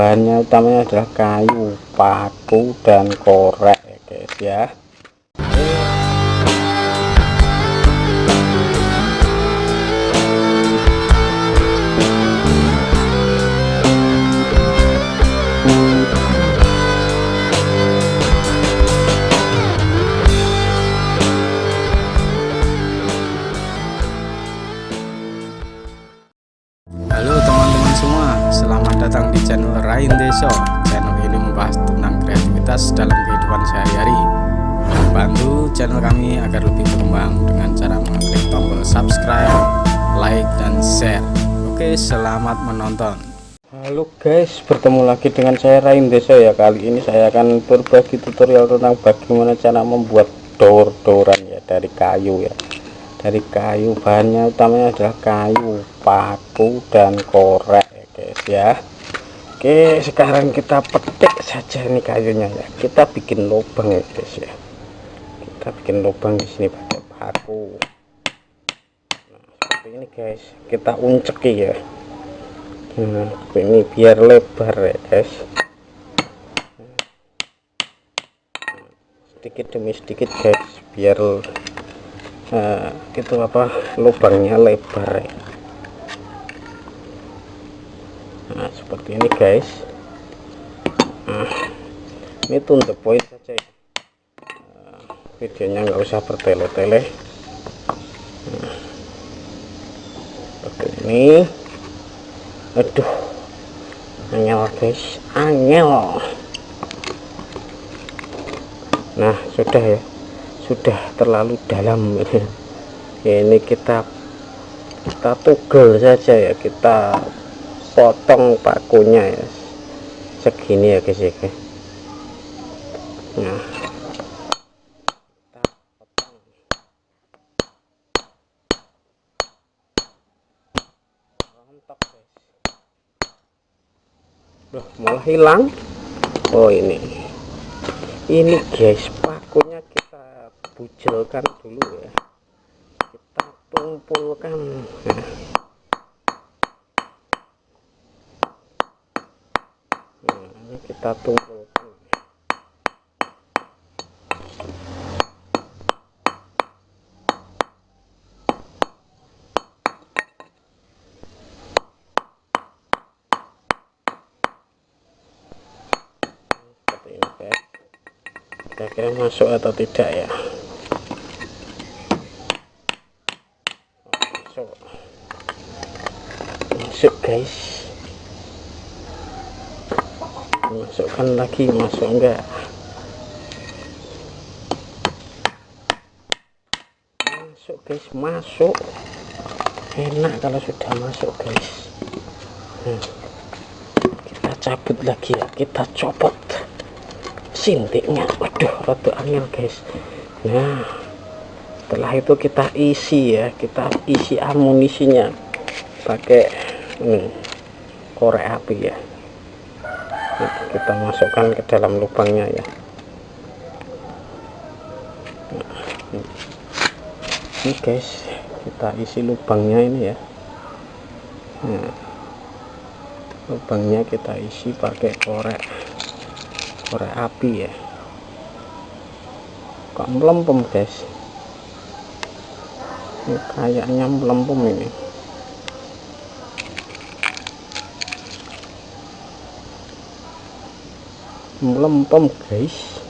bahannya utamanya adalah kayu paku dan korek guys ya channel Rain Deso. Channel ini membahas tentang kreativitas dalam kehidupan sehari-hari. Bantu channel kami agar lebih berkembang dengan cara mengklik tombol subscribe, like, dan share. Oke, selamat menonton. Halo guys, bertemu lagi dengan saya Rain Deso ya. Kali ini saya akan berbagi tutorial tentang bagaimana cara membuat dor-doran ya dari kayu ya dari kayu bahannya utamanya adalah kayu paku dan korek ya guys ya oke sekarang kita petik saja ini kayunya ya. Kita bikin lubang ya guys ya. Kita bikin lubang di sini pakai paku. Nah, seperti ini guys. Kita unceki ya. Nah, ini biar lebar ya guys. Sedikit demi sedikit guys biar nah, itu apa lubangnya lebar ya. nah seperti ini guys. Ini tuh the point saja ya. videonya nggak usah bertele-tele. Seperti ini. Aduh angel guys. Angel nah sudah ya. Sudah terlalu dalam ya, ini kita kita tugel saja ya. Kita potong pakunya ya. Segini ya guys ya nah. Udah malah hilang. Oh ini. Ini guys pakunya kita bujelkan dulu ya. Kita tumpulkan. Nah. nah ini kita guys kira-kira masuk atau tidak ya? Masuk. Masuk guys masukkan lagi masuk enggak? Masuk guys masuk. Enak kalau sudah masuk guys. Hmm. kita cabut lagi ya kita copot sintiknya. Waduh rada angin guys. Nah setelah itu kita isi ya kita isi amunisinya. Pakai hmm, korek api ya kita masukkan ke dalam lubangnya ya. Nah, ini guys kita isi lubangnya ini ya. Nah, lubangnya kita isi pakai korek korek api ya. Kok melempem guys? Ini kayaknya melempem ini melempem guys.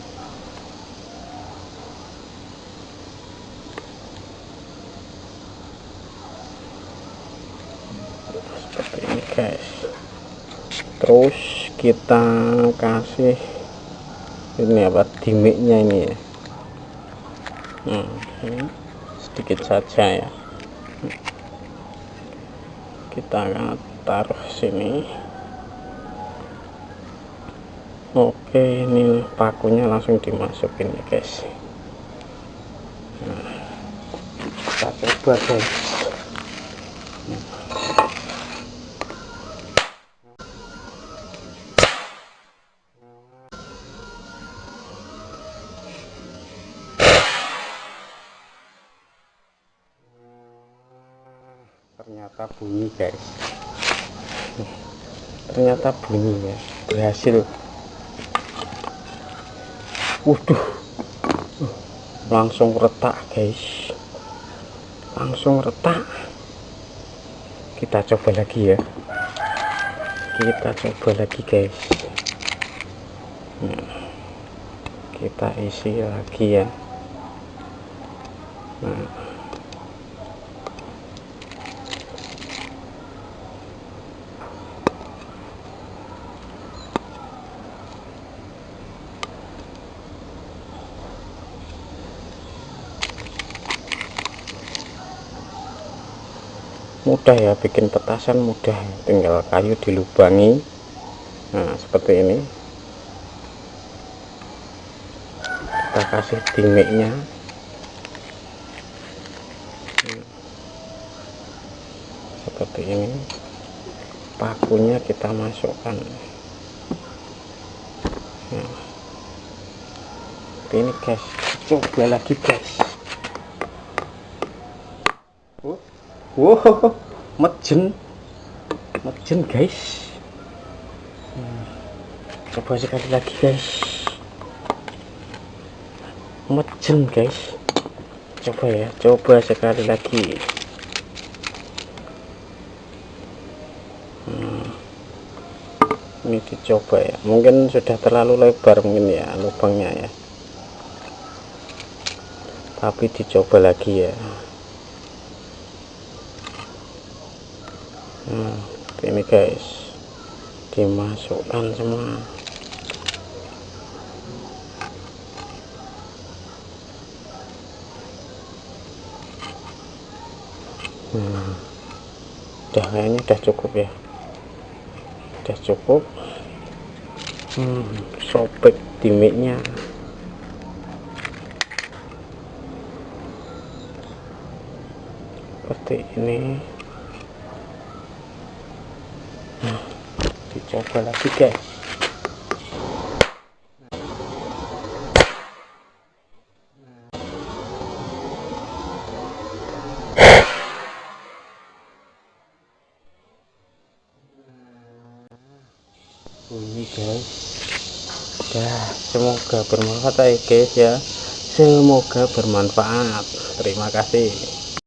Seperti ini guys. Terus kita kasih ini apa dimiknya ini ya. Ini sedikit saja ya. Kita taruh sini oke ini pakunya langsung dimasukin ya guys. Nah, kita coba guys. Ternyata bunyi guys. Ternyata bunyi ya. Berhasil waduh. Langsung retak guys. Langsung retak. Kita coba lagi ya. Kita coba lagi guys. Nah, kita isi lagi ya. Nah mudah ya bikin petasan mudah. Tinggal kayu dilubangi. Nah seperti ini. Kita kasih dimiknya. Seperti ini. Pakunya kita masukkan. Nah, ini guys. Coba lagi guys wow mejen. Mejen guys. Hmm. coba sekali lagi guys. Mejen guys. Coba ya coba sekali lagi. Hmm. ini dicoba ya. Mungkin sudah terlalu lebar mungkin ya lubangnya ya. Tapi dicoba lagi ya nah ini guys dimasukkan semua. Nah udah kayaknya udah cukup ya. Udah cukup. Hmm, sobek dimiknya. Seperti ini dicoba lagi guys. Ini guys. Ya semoga bermanfaat ya guys ya. Semoga bermanfaat. Terima kasih